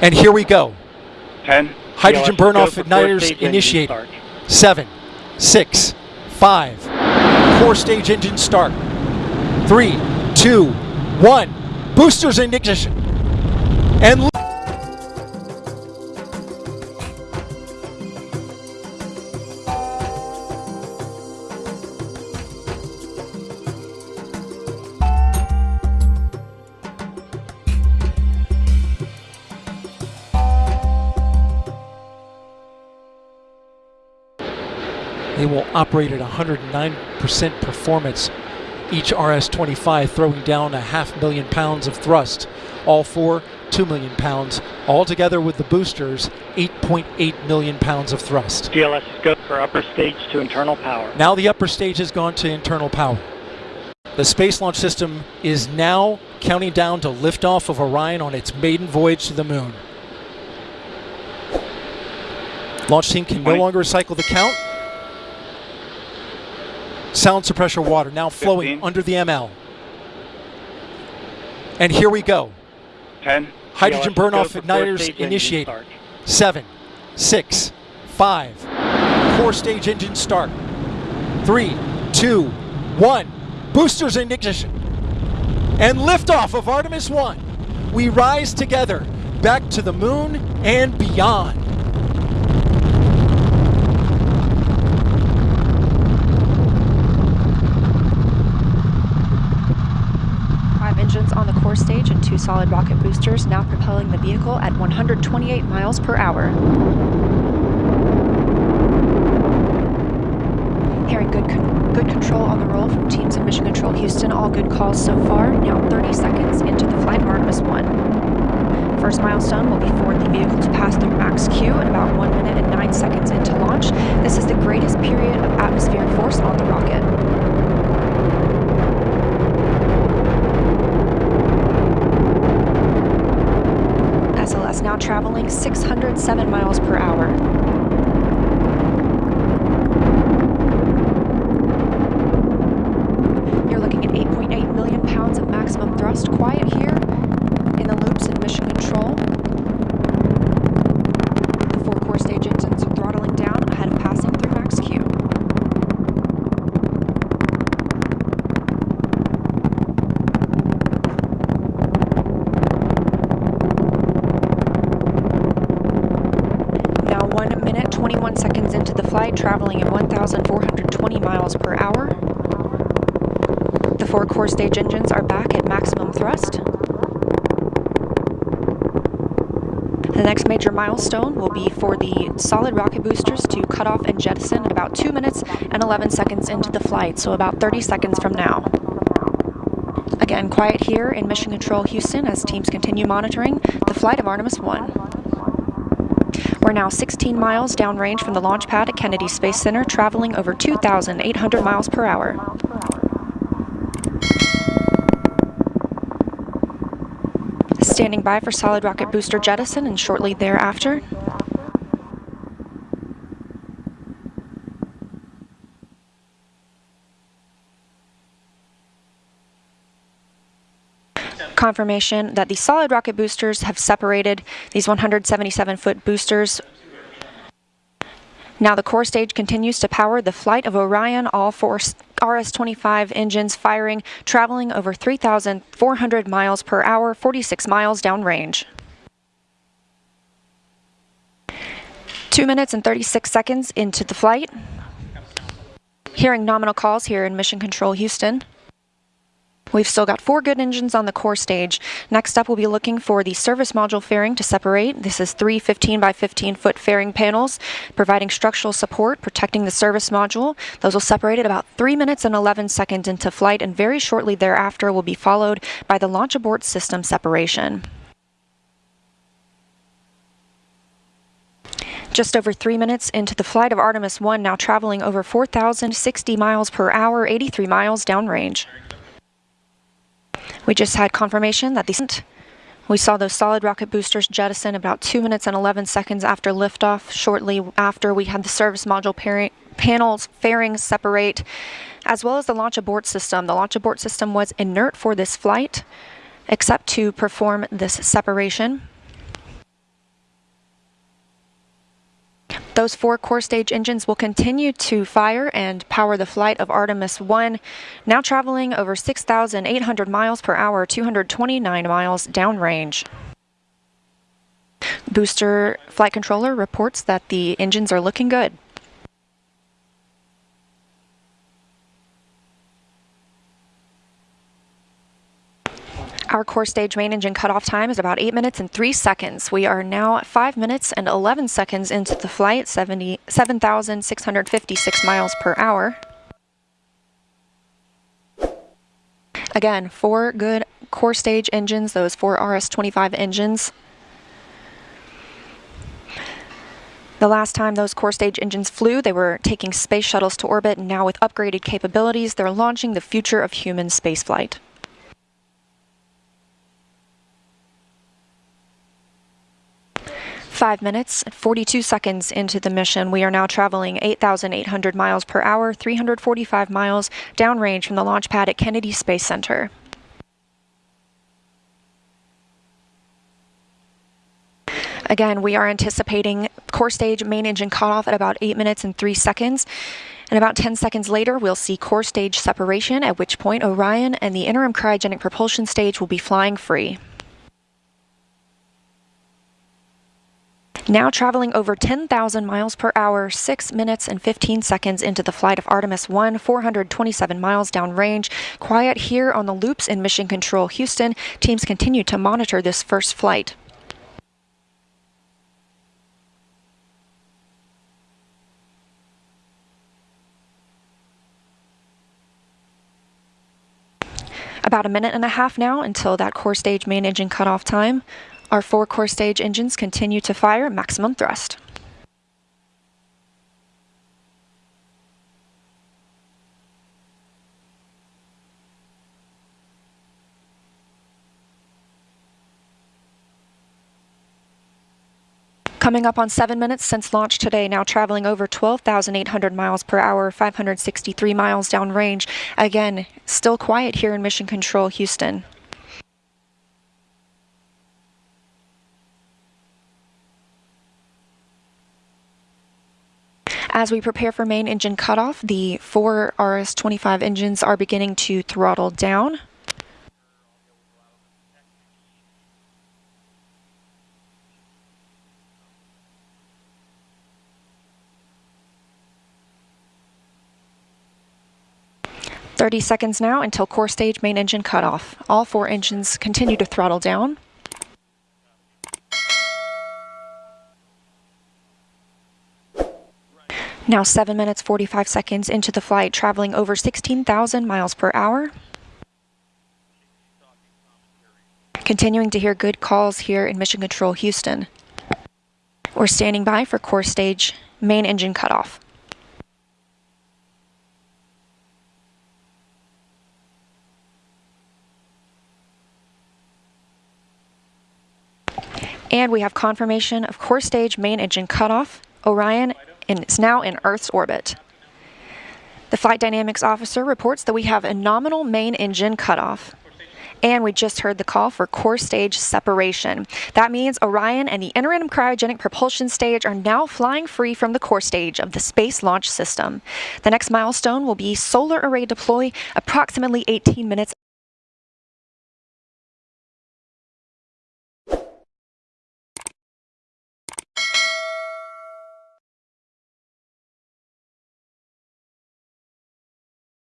And here we go. 10. Hydrogen burn-off igniters initiated. Seven, six, five. Core stage engine start. Three, two, one. Boosters in ignition. And They will operate at 109% performance. Each RS-25 throwing down a half million pounds of thrust. All four, 2 million pounds. All together with the boosters, 8.8 million pounds of thrust. TLS, go for upper stage to internal power. Now the upper stage has gone to internal power. The Space Launch System is now counting down to liftoff of Orion on its maiden voyage to the moon. Launch team can no longer cycle the count. Sound suppressor water now flowing Fifteen. under the ML. And here we go. 10. Hydrogen burn-off igniters initiated. Seven, six, five. Core stage engine start. Three, two, one. Boosters in ignition. And liftoff of Artemis 1. We rise together back to the moon and beyond. On the core stage and two solid rocket boosters now propelling the vehicle at 128 miles per hour. Hearing good, con- good control on the roll from teams in Mission Control Houston. All good calls so far. Now 30 seconds into the flight of Artemis 1. First milestone will be for the vehicle to pass through max Q at about 1 minute and 9 seconds into launch. This is the greatest period of atmospheric force on the rocket. SLS now traveling 607 miles per hour. You're looking at 8.8 million pounds of maximum thrust. Quiet here in the loops in mission control. The four core stage engines are throttling down ahead of passing through max Q. Now 1 minute 21 seconds into the flight, traveling at 1,420 miles per hour. The four core stage engines are back at maximum thrust. The next major milestone will be for the solid rocket boosters to cut off and jettison at about 2 minutes and 11 seconds into the flight, so about 30 seconds from now. Again, quiet here in Mission Control Houston as teams continue monitoring the flight of Artemis 1. We're now 16 miles downrange from the launch pad at Kennedy Space Center, traveling over 2,800 miles per hour. Standing by for solid rocket booster jettison and shortly thereafter. Confirmation that the solid rocket boosters have separated these 177 foot boosters now the core stage continues to power the flight of Orion, all four RS-25 engines firing, traveling over 3,400 miles per hour, 46 miles downrange. Two minutes and 36 seconds into the flight. Hearing nominal calls here in Mission Control Houston. We've still got four good engines on the core stage. Next up, we'll be looking for the service module fairing to separate. This is three 15 by 15 foot fairing panels, providing structural support, protecting the service module. Those will separate at about 3 minutes and 11 seconds into flight, and very shortly thereafter will be followed by the launch abort system separation. Just over three minutes into the flight of Artemis 1, now traveling over 4,060 miles per hour, 83 miles downrange. We just had confirmation that the we saw those solid rocket boosters jettison about 2 minutes and 11 seconds after liftoff. Shortly after, we had the service module pairing, panels fairings separate, as well as the launch abort system. The launch abort system was inert for this flight, except to perform this separation. Those four core stage engines will continue to fire and power the flight of Artemis 1, now traveling over 6,800 miles per hour, 229 miles downrange. Booster flight controller reports that the engines are looking good. Our core stage main engine cutoff time is about 8 minutes and 3 seconds. We are now 5 minutes and 11 seconds into the flight, 70 7,656 miles per hour. Again, four good core stage engines, those four RS-25 engines. The last time those core stage engines flew, they were taking space shuttles to orbit, and now with upgraded capabilities, they're launching the future of human spaceflight. Five minutes, 42 seconds into the mission, we are now traveling 8,800 miles per hour, 345 miles downrange from the launch pad at Kennedy Space Center. Again, we are anticipating core stage main engine cutoff at about 8 minutes and 3 seconds. And about 10 seconds later, we'll see core stage separation, at which point Orion and the interim cryogenic propulsion stage will be flying free. Now traveling over 10,000 miles per hour, 6 minutes and 15 seconds into the flight of Artemis 1, 427 miles downrange. Quiet here on the loops in Mission Control Houston. Teams continue to monitor this first flight. About a minute and a half now until that core stage main engine cutoff time. Our four core stage engines continue to fire maximum thrust. Coming up on seven minutes since launch today, now traveling over 12,800 miles per hour, 563 miles downrange. Again, still quiet here in Mission Control, Houston. As we prepare for main engine cutoff, the four RS-25 engines are beginning to throttle down. Thirty seconds now until core stage main engine cutoff. All four engines continue to throttle down. Now 7 minutes 45 seconds into the flight, traveling over 16,000 miles per hour. Continuing to hear good calls here in Mission Control Houston. We're standing by for core stage main engine cutoff. And we have confirmation of core stage main engine cutoff. Orion and it's now in Earth's orbit. The Flight Dynamics Officer reports that we have a nominal main engine cutoff. And we just heard the call for core stage separation. That means Orion and the interim cryogenic propulsion stage are now flying free from the core stage of the Space Launch System. The next milestone will be solar array deploy approximately 18 minutes